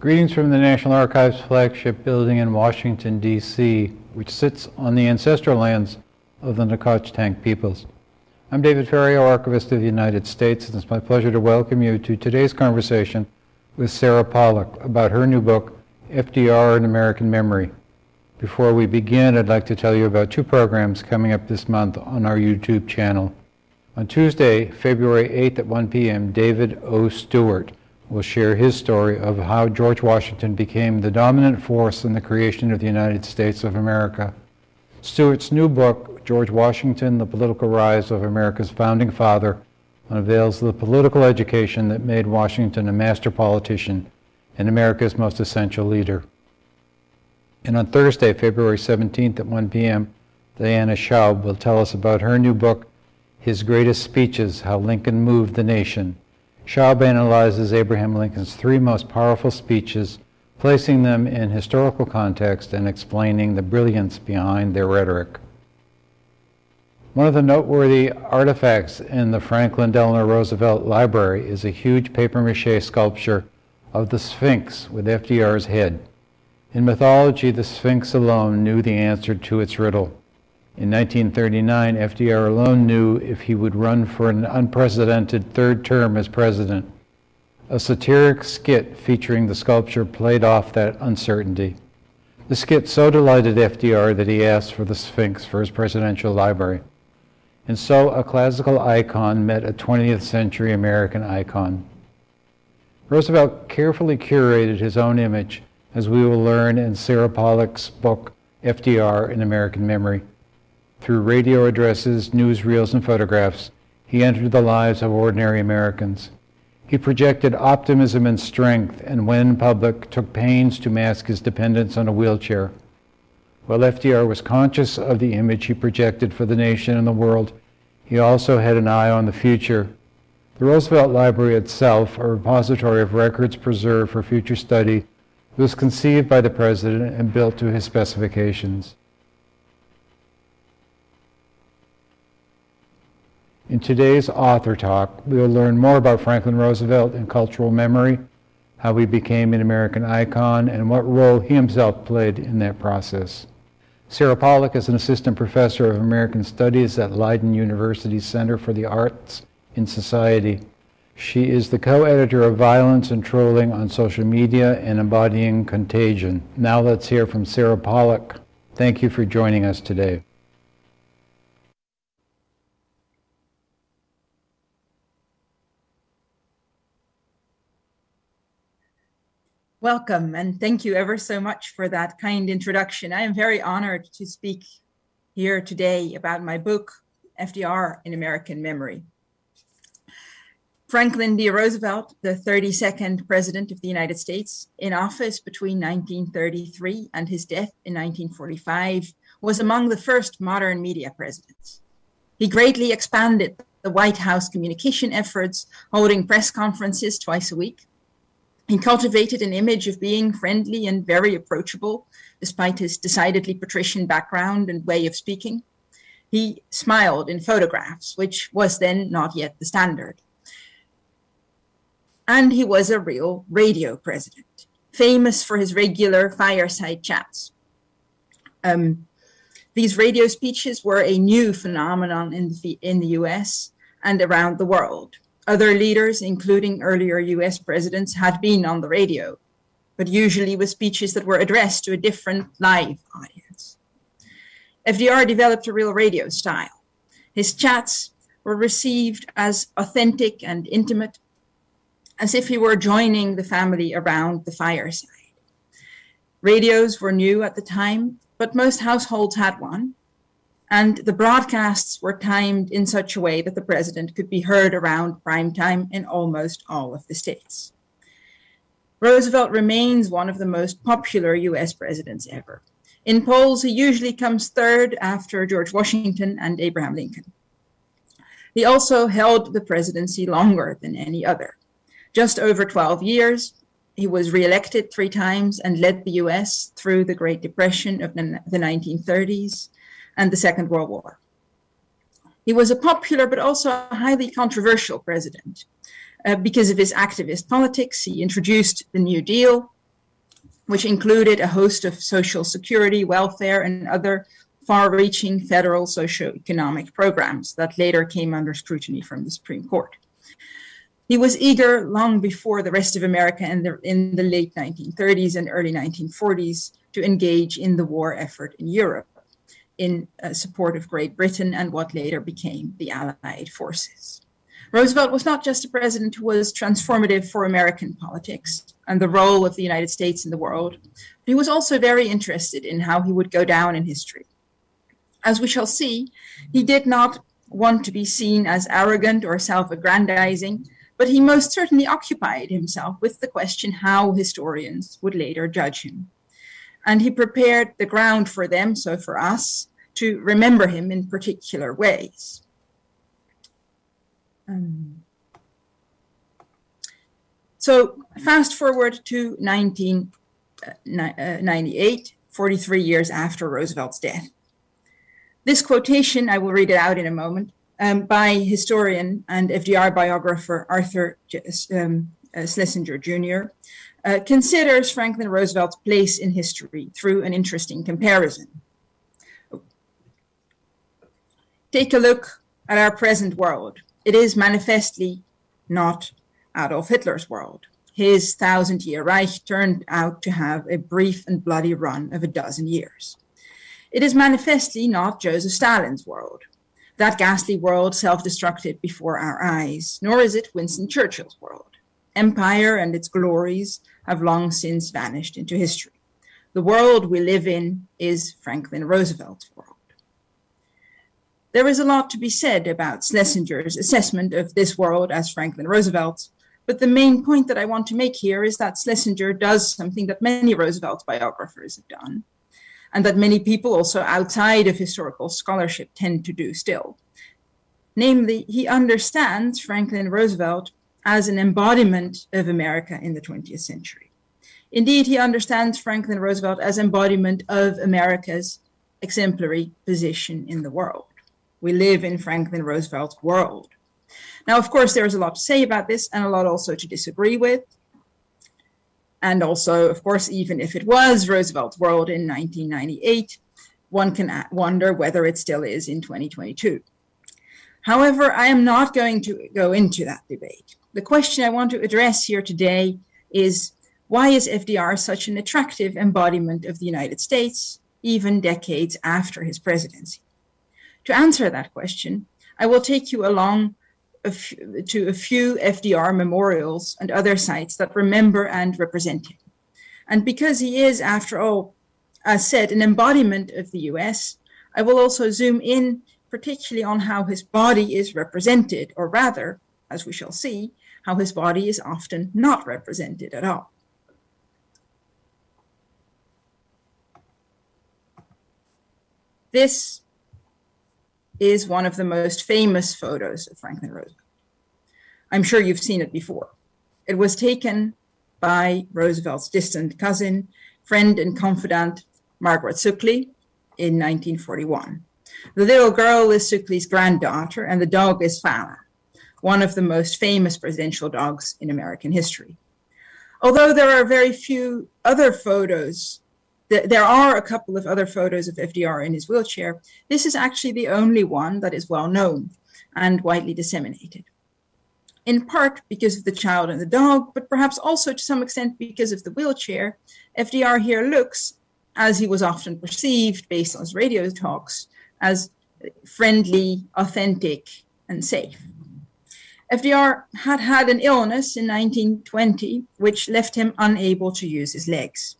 Greetings from the National Archives flagship building in Washington, D.C., which sits on the ancestral lands of the Nacotchtank peoples. I'm David Ferriero, Archivist of the United States, and it's my pleasure to welcome you to today's conversation with Sara Polak about her new book, FDR and American Memory. Before we begin, I'd like to tell you about two programs coming up this month on our YouTube channel. On Tuesday, February 8th at 1 p.m., David O. Stewart will share his story of how George Washington became the dominant force in the creation of the United States of America. Stewart's new book, George Washington, The Political Rise of America's Founding Father, unveils the political education that made Washington a master politician and America's most essential leader. And on Thursday, February 17th at 1 p.m., Diana Schaub will tell us about her new book, His Greatest Speeches How Lincoln Moved the Nation. Schaub analyzes Abraham Lincoln's three most powerful speeches, placing them in historical context and explaining the brilliance behind their rhetoric. One of the noteworthy artifacts in the Franklin Delano Roosevelt Library is a huge papier-mâché sculpture of the Sphinx with FDR's head. In mythology, the Sphinx alone knew the answer to its riddle. In 1939, FDR alone knew if he would run for an unprecedented third term as president. A satiric skit featuring the sculpture played off that uncertainty. The skit so delighted FDR that he asked for the Sphinx for his presidential library. And so a classical icon met a 20th century American icon. Roosevelt carefully curated his own image, as we will learn in Sara Polak's book, FDR in American Memory. Through radio addresses, newsreels, and photographs, he entered the lives of ordinary Americans. He projected optimism and strength, and when in public, took pains to mask his dependence on a wheelchair. While FDR was conscious of the image he projected for the nation and the world, he also had an eye on the future. The Roosevelt Library itself, a repository of records preserved for future study, was conceived by the President and built to his specifications. In today's author talk, we will learn more about Franklin Roosevelt and cultural memory, how he became an American icon, and what role he himself played in that process. Sara Polak is an assistant professor of American Studies at Leiden University Center for the Arts in Society. She is the co-editor of Violence and Trolling on Social Media and Embodying Contagion. Now let's hear from Sara Polak. Thank you for joining us today. Welcome, and thank you ever so much for that kind introduction. I am very honored to speak here today about my book, FDR in American Memory. Franklin D. Roosevelt, the 32nd President of the United States, in office between 1933 and his death in 1945, was among the first modern media presidents. He greatly expanded the White House communication efforts, holding press conferences twice a week, he cultivated an image of being friendly and very approachable, despite his decidedly patrician background and way of speaking. He smiled in photographs, which was then not yet the standard. And he was a real radio president, famous for his regular fireside chats. Um, these radio speeches were a new phenomenon in the, in the US and around the world. Other leaders, including earlier US presidents, had been on the radio, but usually with speeches that were addressed to a different live audience. FDR developed a real radio style. His chats were received as authentic and intimate, as if he were joining the family around the fireside. Radios were new at the time, but most households had one, and the broadcasts were timed in such a way that the president could be heard around prime time in almost all of the states. Roosevelt remains one of the most popular US presidents ever. In polls, he usually comes third after George Washington and Abraham Lincoln. He also held the presidency longer than any other. Just over 12 years, he was reelected three times and led the US through the Great Depression of the 1930s, and the Second World War. He was a popular but also a highly controversial president. Uh, because of his activist politics, he introduced the New Deal, which included a host of social security, welfare, and other far-reaching federal socio-economic programs that later came under scrutiny from the Supreme Court. He was eager long before the rest of America in the, in the late 1930s and early 1940s to engage in the war effort in Europe in uh, support of Great Britain and what later became the Allied forces. Roosevelt was not just a president who was transformative for American politics and the role of the United States in the world, but he was also very interested in how he would go down in history. As we shall see, he did not want to be seen as arrogant or self-aggrandizing, but he most certainly occupied himself with the question how historians would later judge him. And he prepared the ground for them, so for us, to remember him in particular ways. Um, so fast forward to 1998, uh, 43 years after Roosevelt's death. This quotation, I will read it out in a moment, um, by historian and FDR biographer Arthur um, uh, Schlesinger Jr., uh, considers Franklin Roosevelt's place in history through an interesting comparison. Take a look at our present world. It is manifestly not Adolf Hitler's world. His thousand-year Reich turned out to have a brief and bloody run of a dozen years. It is manifestly not Joseph Stalin's world. That ghastly world self-destructed before our eyes, nor is it Winston Churchill's world. Empire and its glories have long since vanished into history. The world we live in is Franklin Roosevelt's world. There is a lot to be said about Schlesinger's assessment of this world as Franklin Roosevelt's, but the main point that I want to make here is that Schlesinger does something that many Roosevelt biographers have done, and that many people also outside of historical scholarship tend to do still. Namely, he understands Franklin Roosevelt as an embodiment of America in the 20th century. Indeed, he understands Franklin Roosevelt as embodiment of America's exemplary position in the world. We live in Franklin Roosevelt's world. Now, of course, there's a lot to say about this and a lot also to disagree with. And also, of course, even if it was Roosevelt's world in 1998, one can wonder whether it still is in 2022. However, I am not going to go into that debate. The question I want to address here today is why is FDR such an attractive embodiment of the United States, even decades after his presidency? To answer that question, I will take you along to a few FDR memorials and other sites that remember and represent him. And because he is, after all, as said, an embodiment of the US, I will also zoom in particularly on how his body is represented, or rather, as we shall see, how his body is often not represented at all. This is one of the most famous photos of Franklin Roosevelt. I'm sure you've seen it before. It was taken by Roosevelt's distant cousin, friend and confidant, Margaret Suckley, in 1941. The little girl is Suckley's granddaughter, and the dog is Fala, one of the most famous presidential dogs in American history. Although there are very few other photos there are a couple of other photos of FDR in his wheelchair. This is actually the only one that is well known and widely disseminated. In part because of the child and the dog, but perhaps also to some extent because of the wheelchair, FDR here looks, as he was often perceived based on his radio talks, as friendly, authentic, and safe. FDR had had an illness in 1920, which left him unable to use his legs.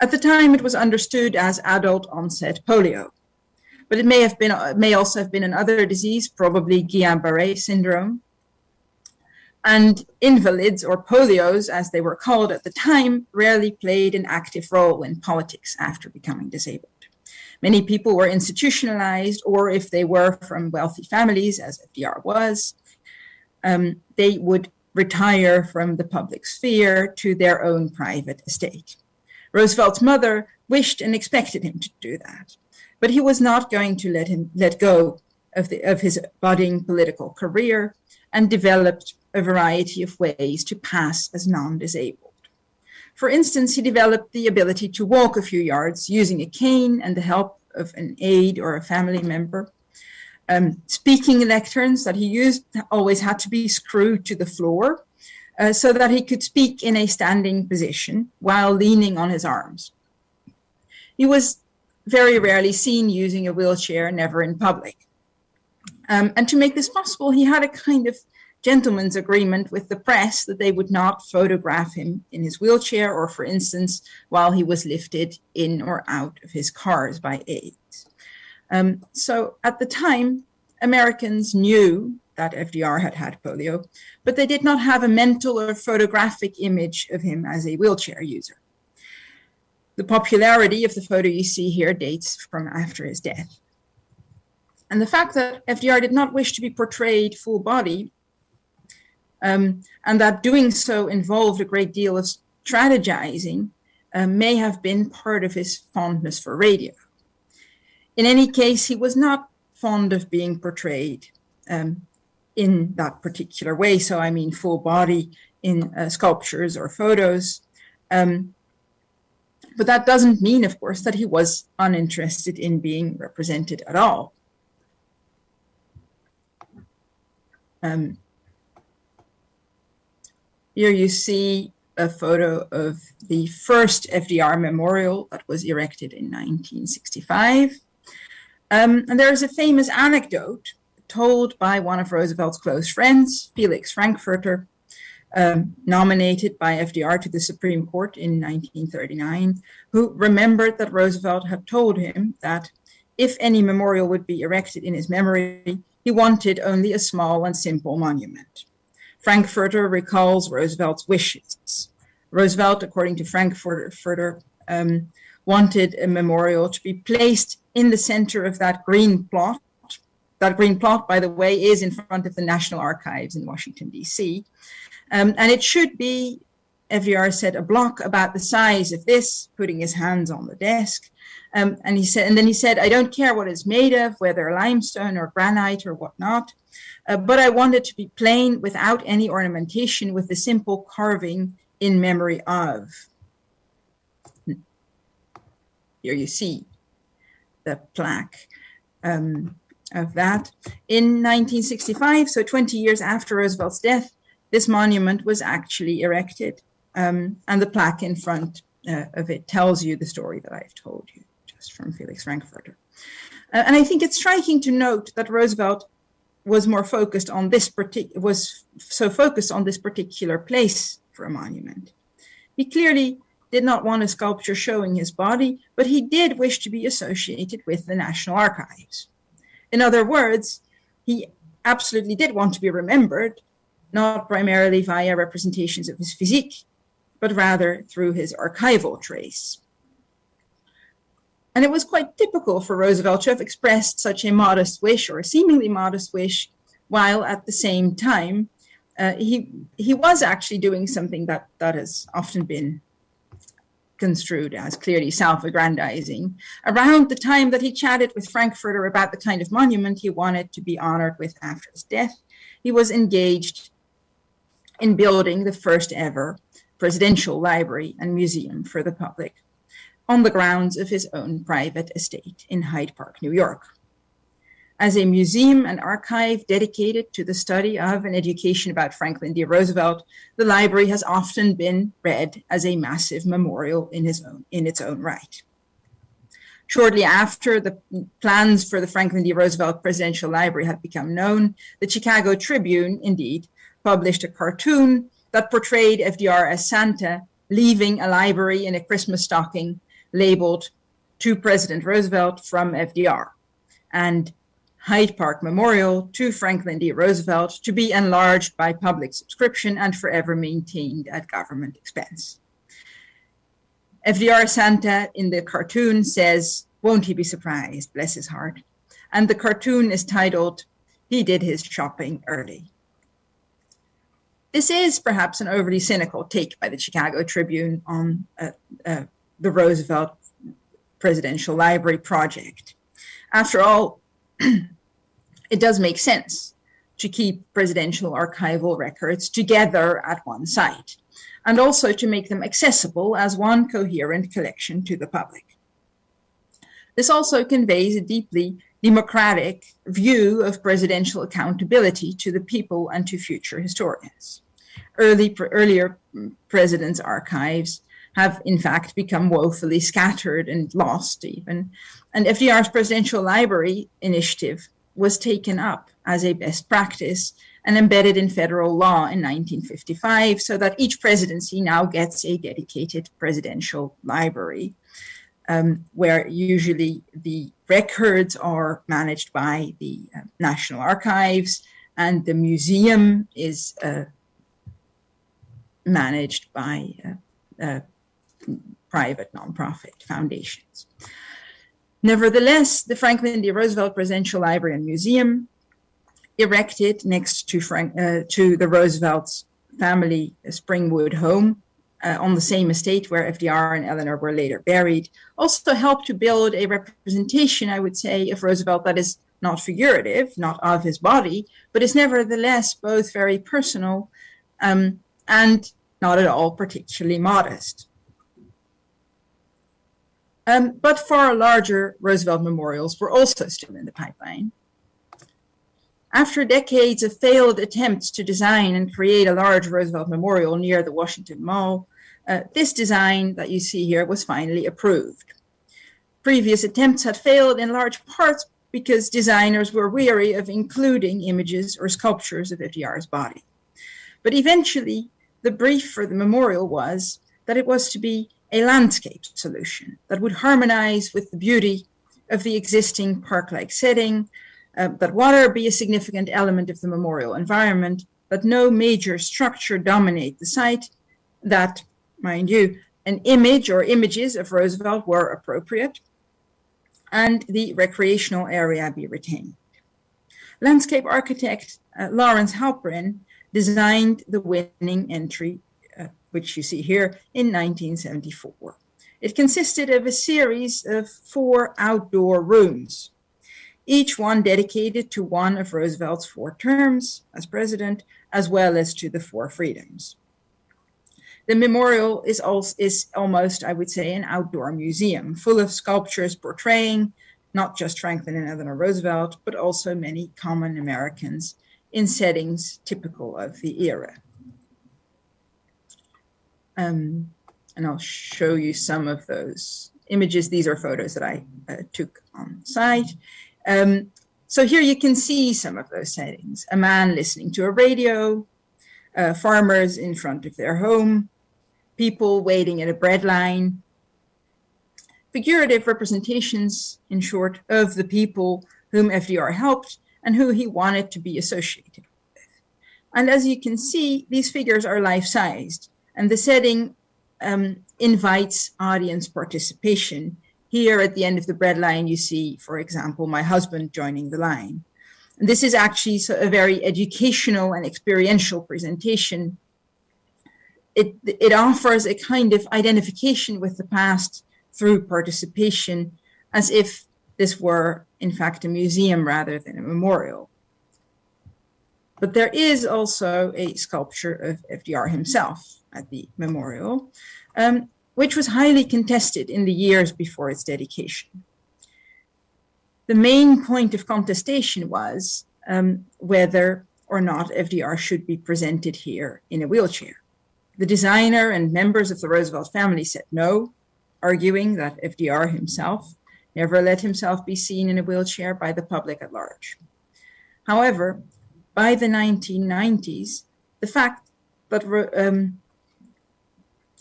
At the time, it was understood as adult onset polio, but it may have been, may also have been another disease, probably Guillain-Barré syndrome. And invalids or polios, as they were called at the time, rarely played an active role in politics after becoming disabled. Many people were institutionalized, or if they were from wealthy families, as FDR was, um, they would retire from the public sphere to their own private estate. Roosevelt's mother wished and expected him to do that, but he was not going to let him let go of, the, of his budding political career and developed a variety of ways to pass as non-disabled. For instance, he developed the ability to walk a few yards using a cane and the help of an aide or a family member. Um, speaking lecterns that he used always had to be screwed to the floor uh, so that he could speak in a standing position while leaning on his arms. He was very rarely seen using a wheelchair, never in public. Um, and to make this possible, he had a kind of gentleman's agreement with the press that they would not photograph him in his wheelchair or, for instance, while he was lifted in or out of his cars by aides. Um, so at the time, Americans knew that FDR had had polio, but they did not have a mental or photographic image of him as a wheelchair user. The popularity of the photo you see here dates from after his death. And the fact that FDR did not wish to be portrayed full body um, and that doing so involved a great deal of strategizing uh, may have been part of his fondness for radio. In any case, he was not fond of being portrayed um, in that particular way. So I mean full body in uh, sculptures or photos. Um, but that doesn't mean, of course, that he was uninterested in being represented at all. Um, here you see a photo of the first FDR memorial that was erected in 1965. Um, and there is a famous anecdote told by one of Roosevelt's close friends, Felix Frankfurter, um, nominated by FDR to the Supreme Court in 1939, who remembered that Roosevelt had told him that if any memorial would be erected in his memory, he wanted only a small and simple monument. Frankfurter recalls Roosevelt's wishes. Roosevelt, according to Frankfurter, um, wanted a memorial to be placed in the center of that green plot. That green plot, by the way, is in front of the National Archives in Washington, D.C. Um, and it should be, FDR said, a block about the size of this, putting his hands on the desk. Um, and he said, and then he said, I don't care what it's made of, whether limestone or granite or whatnot, uh, but I wanted to be plain without any ornamentation with the simple carving in memory of. Here you see the plaque um, of that. In 1965, so 20 years after Roosevelt's death, this monument was actually erected. Um, and the plaque in front uh, of it tells you the story that I've told you, just from Felix Frankfurter. Uh, and I think it's striking to note that Roosevelt was more focused on this particular, was so focused on this particular place for a monument. He clearly did not want a sculpture showing his body, but he did wish to be associated with the National Archives. In other words, he absolutely did want to be remembered, not primarily via representations of his physique, but rather through his archival trace. And it was quite typical for Roosevelt to have expressed such a modest wish or a seemingly modest wish, while at the same time, uh, he, he was actually doing something that, that has often been construed as clearly self-aggrandizing. Around the time that he chatted with Frankfurter about the kind of monument he wanted to be honored with after his death, he was engaged in building the first ever presidential library and museum for the public on the grounds of his own private estate in Hyde Park, New York. As a museum and archive dedicated to the study of and education about Franklin D. Roosevelt, the library has often been read as a massive memorial in, his own, in its own right. Shortly after the plans for the Franklin D. Roosevelt Presidential Library had become known, the Chicago Tribune, indeed, published a cartoon that portrayed FDR as Santa leaving a library in a Christmas stocking labeled to President Roosevelt from FDR and Hyde Park Memorial to Franklin D. Roosevelt to be enlarged by public subscription and forever maintained at government expense. FDR Santa in the cartoon says, won't he be surprised, bless his heart. And the cartoon is titled, He Did His Shopping Early. This is perhaps an overly cynical take by the Chicago Tribune on uh, uh, the Roosevelt Presidential Library project. After all, it does make sense to keep presidential archival records together at one site, and also to make them accessible as one coherent collection to the public. This also conveys a deeply democratic view of presidential accountability to the people and to future historians. Early, earlier mm, presidents' archives have in fact become woefully scattered and lost even. And FDR's presidential library initiative was taken up as a best practice and embedded in federal law in 1955 so that each presidency now gets a dedicated presidential library um, where usually the records are managed by the uh, National Archives and the museum is uh, managed by uh, uh private nonprofit foundations. Nevertheless, the Franklin D. Roosevelt Presidential Library and Museum, erected next to, Frank, uh, to the Roosevelt's family Springwood home uh, on the same estate where FDR and Eleanor were later buried, also helped to build a representation, I would say, of Roosevelt that is not figurative, not of his body, but is nevertheless both very personal um, and not at all particularly modest. Um, but far larger Roosevelt memorials were also still in the pipeline. After decades of failed attempts to design and create a large Roosevelt memorial near the Washington Mall, uh, this design that you see here was finally approved. Previous attempts had failed in large parts because designers were weary of including images or sculptures of FDR's body. But eventually, the brief for the memorial was that it was to be a landscape solution that would harmonize with the beauty of the existing park-like setting, uh, that water be a significant element of the memorial environment, that no major structure dominate the site, that, mind you, an image or images of Roosevelt were appropriate, and the recreational area be retained. Landscape architect uh, Lawrence Halprin designed the winning entry Uh, which you see here, in 1974. It consisted of a series of four outdoor rooms, each one dedicated to one of Roosevelt's four terms as president, as well as to the four freedoms. The memorial is, also, is almost, I would say, an outdoor museum full of sculptures portraying not just Franklin and Eleanor Roosevelt, but also many common Americans in settings typical of the era. Um, and I'll show you some of those images. These are photos that I uh, took on site. Um, so here you can see some of those settings. A man listening to a radio, uh, farmers in front of their home, people waiting in a bread line, figurative representations, in short, of the people whom FDR helped and who he wanted to be associated with. And as you can see, these figures are life-sized and the setting um, invites audience participation. Here at the end of the bread line, you see, for example, my husband joining the line. And this is actually a very educational and experiential presentation. It, it offers a kind of identification with the past through participation as if this were, in fact, a museum rather than a memorial. But there is also a sculpture of FDR himself at the memorial, um, which was highly contested in the years before its dedication. The main point of contestation was um, whether or not FDR should be presented here in a wheelchair. The designer and members of the Roosevelt family said no, arguing that FDR himself never let himself be seen in a wheelchair by the public at large. However, by the 1990s, the fact that um,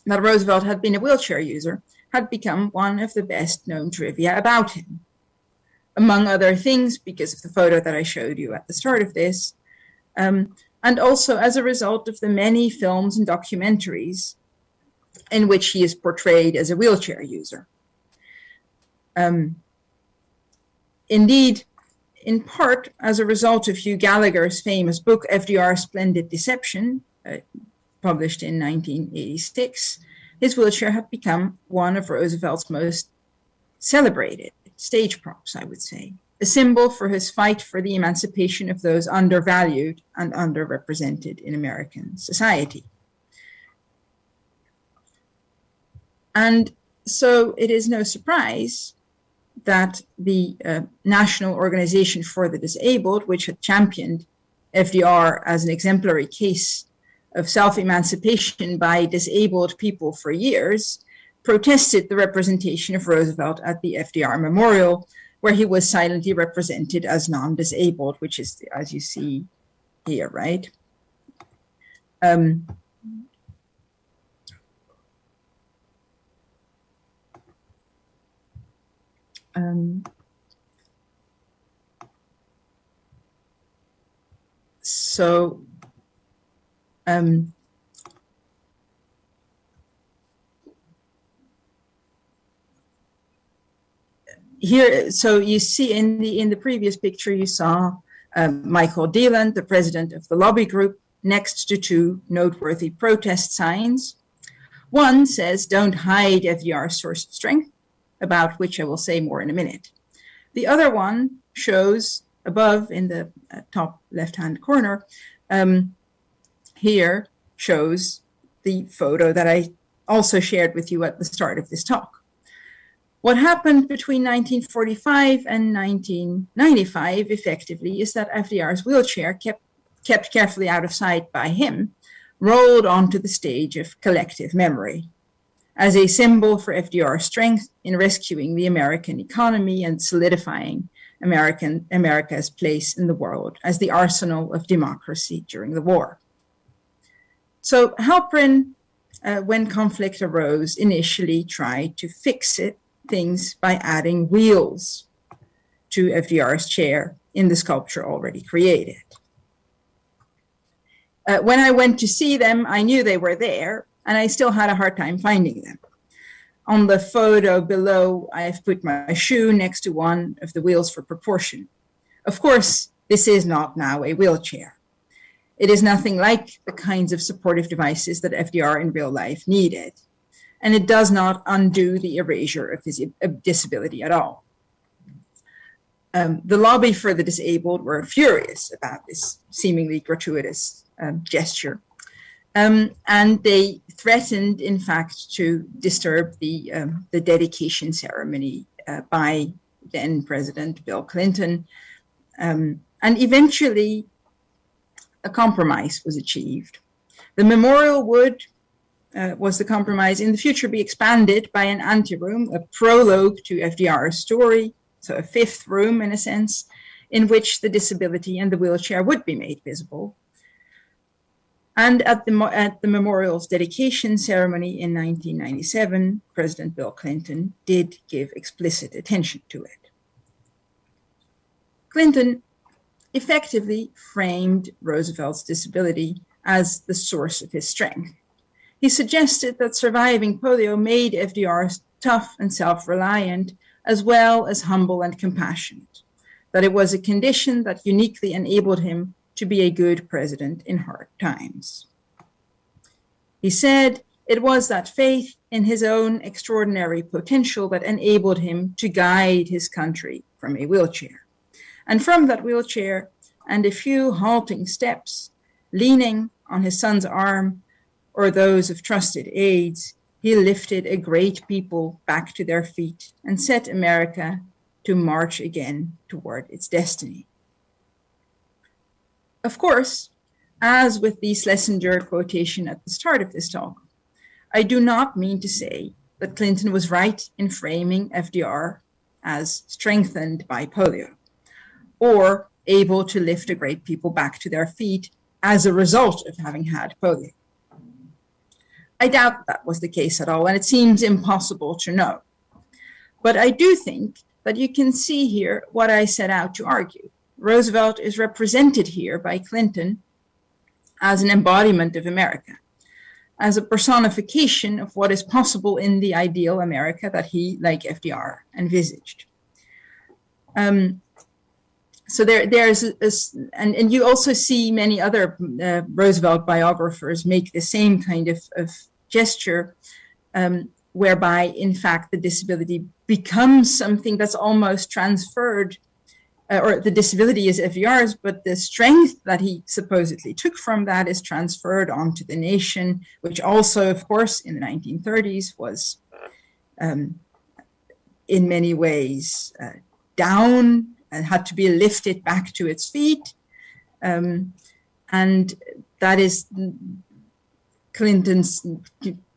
that Roosevelt had been a wheelchair user had become one of the best known trivia about him. Among other things, because of the photo that I showed you at the start of this, um, and also as a result of the many films and documentaries in which he is portrayed as a wheelchair user. Um, indeed, in part as a result of Hugh Gallagher's famous book, FDR Splendid Deception, uh, published in 1986, his wheelchair had become one of Roosevelt's most celebrated stage props, I would say. a symbol for his fight for the emancipation of those undervalued and underrepresented in American society. And so it is no surprise that the uh, National Organization for the Disabled, which had championed FDR as an exemplary case of self-emancipation by disabled people for years, protested the representation of Roosevelt at the FDR Memorial, where he was silently represented as non-disabled, which is, as you see here, right? Um, um, so um, here, so you see in the in the previous picture, you saw um, Michael Deland, the president of the lobby group, next to two noteworthy protest signs. One says, don't hide FDR's source of strength, about which I will say more in a minute. The other one shows above in the uh, top left-hand corner, um, here shows the photo that I also shared with you at the start of this talk. What happened between 1945 and 1995 effectively is that FDR's wheelchair kept, kept carefully out of sight by him, rolled onto the stage of collective memory as a symbol for FDR's strength in rescuing the American economy and solidifying American, America's place in the world as the arsenal of democracy during the war. So Halprin, uh, when conflict arose, initially tried to fix it, things by adding wheels to FDR's chair in the sculpture already created. Uh, when I went to see them, I knew they were there, and I still had a hard time finding them. On the photo below, I've put my shoe next to one of the wheels for proportion. Of course, this is not now a wheelchair. It is nothing like the kinds of supportive devices that FDR in real life needed. And it does not undo the erasure of his disability at all. Um, the lobby for the disabled were furious about this seemingly gratuitous um, gesture. Um, and they threatened, in fact, to disturb the, um, the dedication ceremony uh, by then President Bill Clinton. Um, and eventually, a compromise was achieved. The memorial would, uh, was the compromise, in the future be expanded by an anteroom, a prologue to FDR's story, so a fifth room in a sense, in which the disability and the wheelchair would be made visible, and at the, at the memorial's dedication ceremony in 1997, President Bill Clinton did give explicit attention to it. Clinton effectively framed Roosevelt's disability as the source of his strength. He suggested that surviving polio made FDR tough and self-reliant, as well as humble and compassionate, that it was a condition that uniquely enabled him to be a good president in hard times. He said it was that faith in his own extraordinary potential that enabled him to guide his country from a wheelchair. And from that wheelchair and a few halting steps, leaning on his son's arm or those of trusted aides, he lifted a great people back to their feet and set America to march again toward its destiny. Of course, as with the Schlesinger quotation at the start of this talk, I do not mean to say that Clinton was right in framing FDR as strengthened by polio or able to lift a great people back to their feet as a result of having had polio. I doubt that was the case at all, and it seems impossible to know. But I do think that you can see here what I set out to argue. Roosevelt is represented here by Clinton as an embodiment of America, as a personification of what is possible in the ideal America that he, like FDR, envisaged. Um, so there, there's a, a, and, and you also see many other uh, Roosevelt biographers make the same kind of, of gesture, um, whereby, in fact, the disability becomes something that's almost transferred uh, or the disability is FDR's, but the strength that he supposedly took from that is transferred onto the nation, which also, of course, in the 1930s was um, in many ways uh, down and had to be lifted back to its feet. Um, and that is Clinton's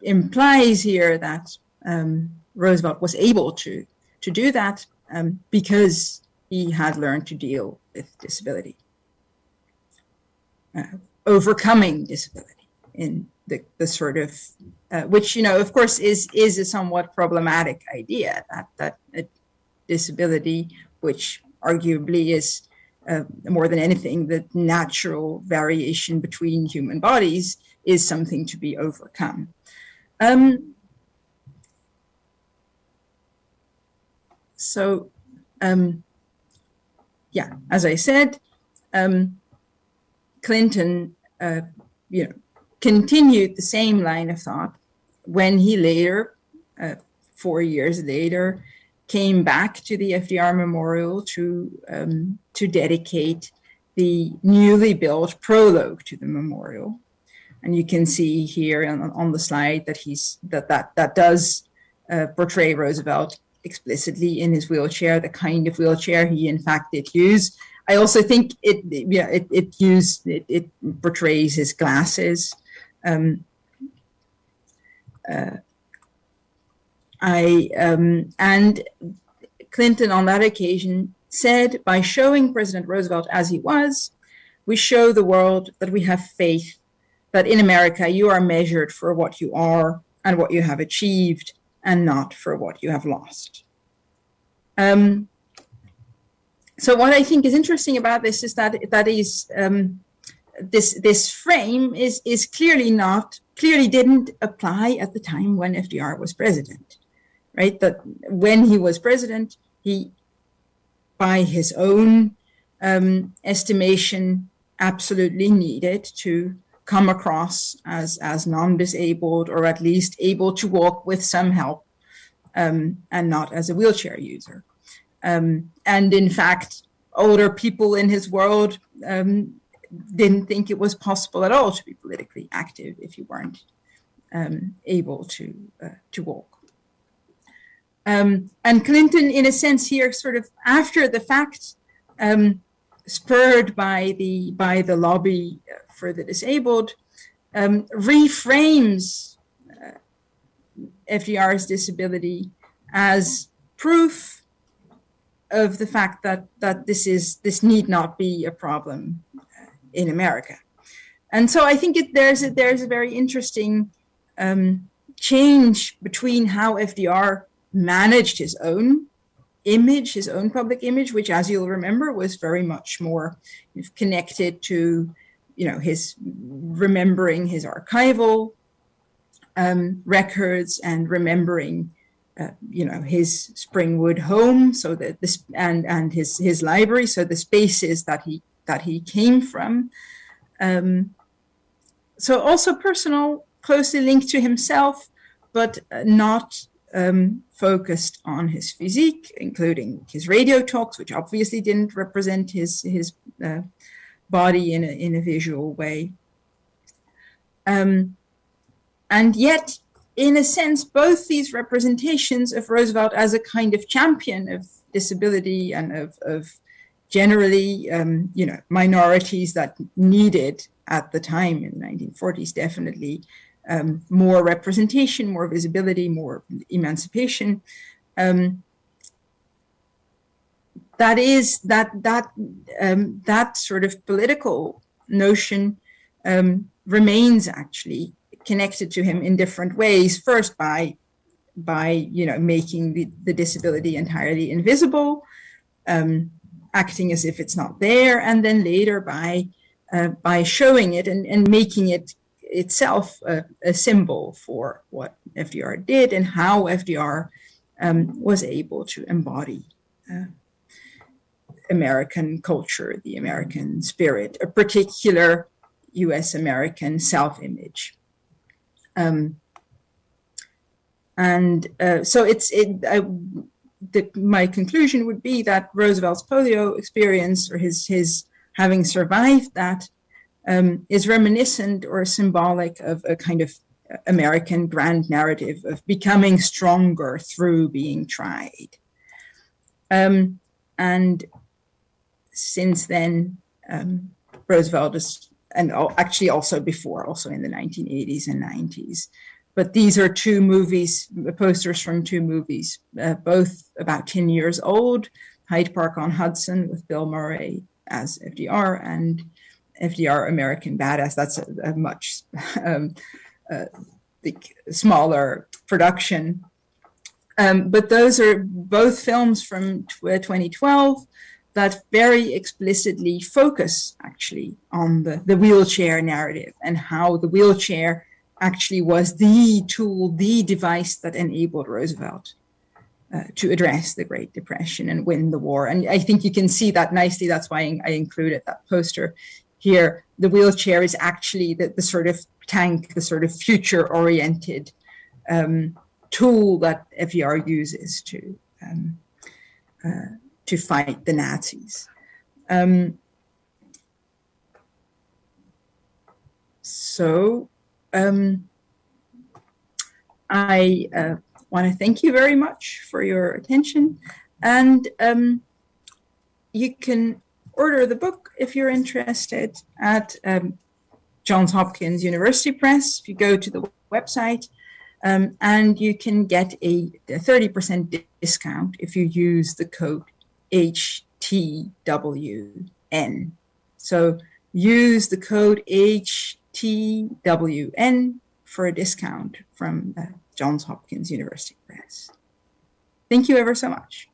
implies here that um, Roosevelt was able to to do that um, because he had learned to deal with disability, uh, overcoming disability in the, the sort of, uh, which, you know, of course, is, is a somewhat problematic idea that, that a disability, which arguably is uh, more than anything, the natural variation between human bodies is something to be overcome. Um, so, um, yeah, as I said, um, Clinton, uh, you know, continued the same line of thought when he later, uh, four years later, came back to the FDR Memorial to um, to dedicate the newly built prologue to the memorial. And you can see here on, on the slide that he's that that that does uh, portray Roosevelt explicitly in his wheelchair, the kind of wheelchair he in fact did use. I also think it, yeah, it, it used, it, it portrays his glasses. Um, uh, I, um, and Clinton on that occasion said, by showing President Roosevelt as he was, we show the world that we have faith that in America you are measured for what you are and what you have achieved and not for what you have lost. Um, so what I think is interesting about this is that that is um, this this frame is is clearly not clearly didn't apply at the time when FDR was president, right? That when he was president, he by his own um, estimation absolutely needed to come across as, as non-disabled or at least able to walk with some help um, and not as a wheelchair user. Um, and in fact, older people in his world um, didn't think it was possible at all to be politically active if you weren't um, able to, uh, to walk. Um, and Clinton, in a sense here, sort of after the fact, um, spurred by the by the lobby for the disabled, um, reframes uh, FDR's disability as proof of the fact that that this is this need not be a problem in America. And so I think it, there's a, there's a very interesting um, change between how FDR managed his own image, his own public image, which, as you'll remember, was very much more connected to, you know, his remembering his archival um, records and remembering, uh, you know, his Springwood home, so that this and and his his library, so the spaces that he that he came from. Um, so also personal, closely linked to himself, but not um, focused on his physique, including his radio talks, which obviously didn't represent his his uh, body in a in a visual way. Um, and yet, in a sense, both these representations of Roosevelt as a kind of champion of disability and of, of generally, um, you know, minorities that needed at the time in the 1940s definitely um, more representation, more visibility, more emancipation. Um, that is that that um, that sort of political notion um, remains actually connected to him in different ways. First, by by you know making the, the disability entirely invisible, um, acting as if it's not there, and then later by uh, by showing it and, and making it itself a, a, symbol for what FDR did and how FDR um, was able to embody uh, American culture, the American spirit, a particular US American self image. Um, and uh, so it's it, I, the, my conclusion would be that Roosevelt's polio experience or his, his having survived that um, is reminiscent or symbolic of a kind of American grand narrative of becoming stronger through being tried. Um, and since then, um, Roosevelt is, and actually also before, also in the 1980s and 90s. But these are two movies, posters from two movies, uh, both about 10 years old, Hyde Park on Hudson with Bill Murray as FDR and FDR American Badass. That's a, a much um, uh, smaller production. Um, but those are both films from 2012 that very explicitly focus actually on the, the wheelchair narrative and how the wheelchair actually was the tool, the device that enabled Roosevelt uh, to address the Great Depression and win the war. And I think you can see that nicely. That's why I included that poster here. The wheelchair is actually the, the sort of tank, the sort of future oriented um, tool that FDR uses to um, uh, to fight the Nazis. Um, so um, I uh, want to thank you very much for your attention and um, you can order the book if you're interested at um, Johns Hopkins University Press if you go to the website um, and you can get a 30% discount if you use the code HTWN. So use the code HTWN for a discount from uh, Johns Hopkins University Press. Thank you ever so much.